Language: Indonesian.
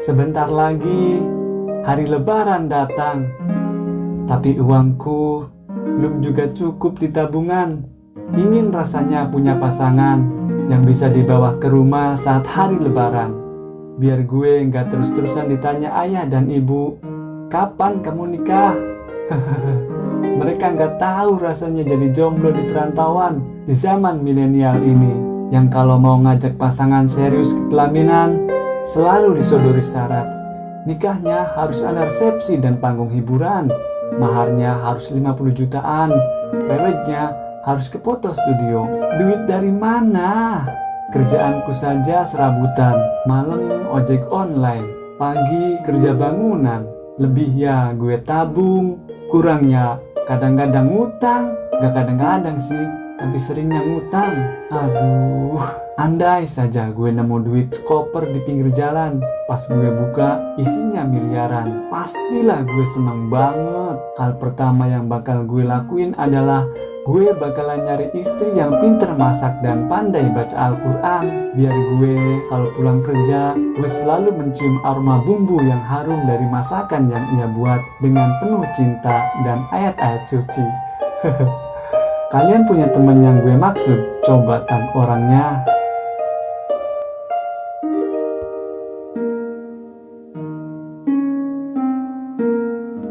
Sebentar lagi hari lebaran datang. Tapi uangku belum juga cukup di tabungan. Ingin rasanya punya pasangan yang bisa dibawa ke rumah saat hari lebaran. Biar gue nggak terus-terusan ditanya ayah dan ibu, kapan kamu nikah? Mereka nggak tahu rasanya jadi jomblo di perantauan di zaman milenial ini. Yang kalau mau ngajak pasangan serius ke pelaminan, selalu disodori syarat. Nikahnya harus ada resepsi dan panggung hiburan. Maharnya harus 50 jutaan. Peletnya harus ke foto studio. Duit dari mana? Kerjaanku saja serabutan. Malam ojek online. Pagi kerja bangunan. Lebih ya gue tabung. Kurangnya kadang-kadang ngutang. Gak kadang-kadang sih tapi seringnya ngutang. Aduh, andai saja gue nemu duit koper di pinggir jalan. Pas gue buka, isinya miliaran. Pastilah gue seneng banget. Hal pertama yang bakal gue lakuin adalah gue bakalan nyari istri yang pinter masak dan pandai baca Al-Quran. Biar gue kalau pulang kerja, gue selalu mencium aroma bumbu yang harum dari masakan yang ia buat dengan penuh cinta dan ayat-ayat suci. Kalian punya temen yang gue maksud? Coba tag orangnya